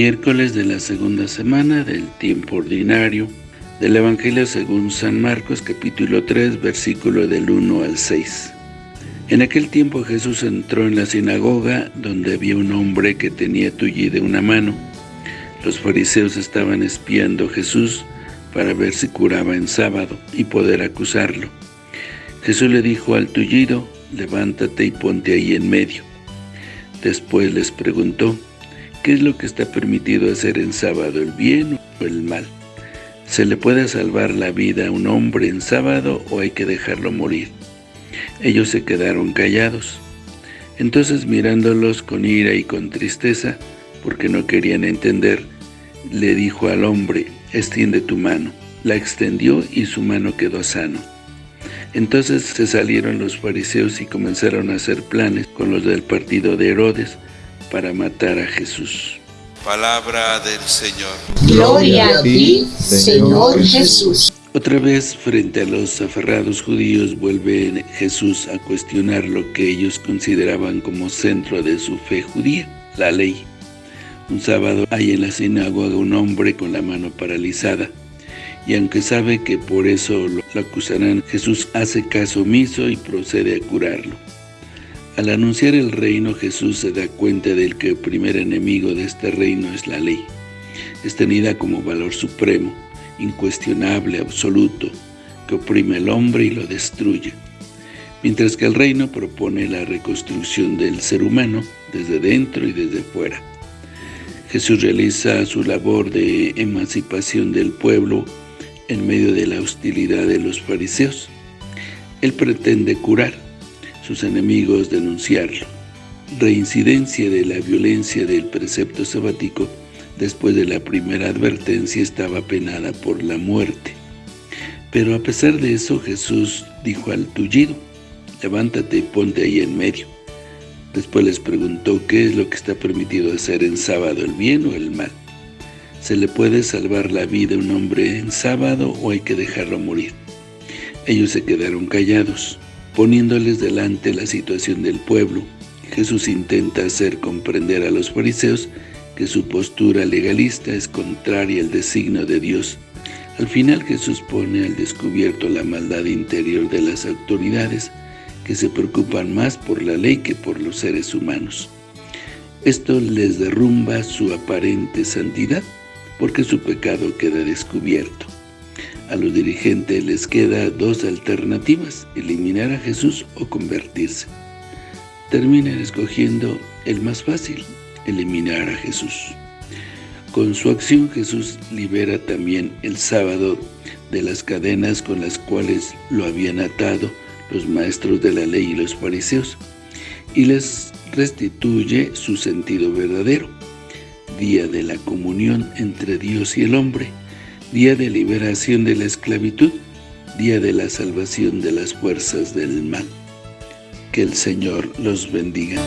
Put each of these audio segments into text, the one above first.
Miércoles de la segunda semana del tiempo ordinario del Evangelio según San Marcos capítulo 3 versículo del 1 al 6. En aquel tiempo Jesús entró en la sinagoga donde había un hombre que tenía tullida una mano. Los fariseos estaban espiando a Jesús para ver si curaba en sábado y poder acusarlo. Jesús le dijo al tullido, levántate y ponte ahí en medio. Después les preguntó, ¿qué es lo que está permitido hacer en sábado, el bien o el mal? ¿Se le puede salvar la vida a un hombre en sábado o hay que dejarlo morir? Ellos se quedaron callados. Entonces mirándolos con ira y con tristeza, porque no querían entender, le dijo al hombre, extiende tu mano. La extendió y su mano quedó sano. Entonces se salieron los fariseos y comenzaron a hacer planes con los del partido de Herodes para matar a Jesús. Palabra del Señor. Gloria a ti, Señor Jesús. Otra vez, frente a los aferrados judíos, vuelve Jesús a cuestionar lo que ellos consideraban como centro de su fe judía, la ley. Un sábado hay en la sinagoga un hombre con la mano paralizada y aunque sabe que por eso lo acusarán, Jesús hace caso omiso y procede a curarlo. Al anunciar el reino, Jesús se da cuenta del que el primer enemigo de este reino es la ley. Es tenida como valor supremo, incuestionable, absoluto, que oprime al hombre y lo destruye. Mientras que el reino propone la reconstrucción del ser humano desde dentro y desde fuera. Jesús realiza su labor de emancipación del pueblo en medio de la hostilidad de los fariseos. Él pretende curar, sus enemigos denunciarlo. Reincidencia de la violencia del precepto sabático después de la primera advertencia estaba penada por la muerte. Pero a pesar de eso Jesús dijo al tullido, levántate y ponte ahí en medio. Después les preguntó qué es lo que está permitido hacer en sábado, el bien o el mal. ¿Se le puede salvar la vida a un hombre en sábado o hay que dejarlo morir? Ellos se quedaron callados, poniéndoles delante la situación del pueblo. Jesús intenta hacer comprender a los fariseos que su postura legalista es contraria al designio de Dios. Al final Jesús pone al descubierto la maldad interior de las autoridades que se preocupan más por la ley que por los seres humanos. Esto les derrumba su aparente santidad porque su pecado queda descubierto. A los dirigentes les queda dos alternativas, eliminar a Jesús o convertirse. Terminan escogiendo el más fácil, eliminar a Jesús. Con su acción Jesús libera también el sábado de las cadenas con las cuales lo habían atado los maestros de la ley y los fariseos, y les restituye su sentido verdadero día de la comunión entre Dios y el hombre, día de liberación de la esclavitud, día de la salvación de las fuerzas del mal. Que el Señor los bendiga.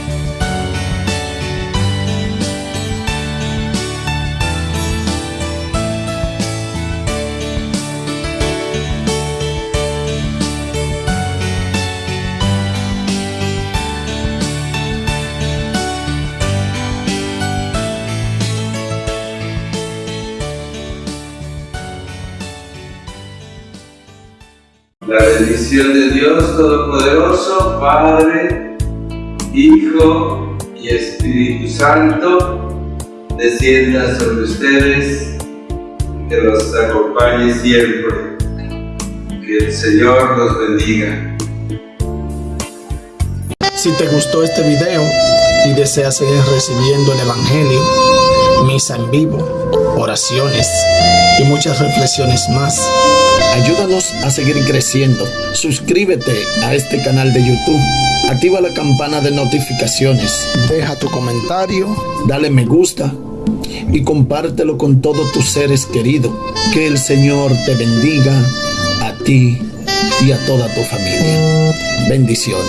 La bendición de Dios Todopoderoso, Padre, Hijo y Espíritu Santo, descienda sobre ustedes, que los acompañe siempre. Que el Señor los bendiga. Si te gustó este video y deseas seguir recibiendo el Evangelio, misa en vivo, oraciones y muchas reflexiones más, Ayúdanos a seguir creciendo. Suscríbete a este canal de YouTube. Activa la campana de notificaciones. Deja tu comentario. Dale me gusta. Y compártelo con todos tus seres queridos. Que el Señor te bendiga a ti y a toda tu familia. Bendiciones.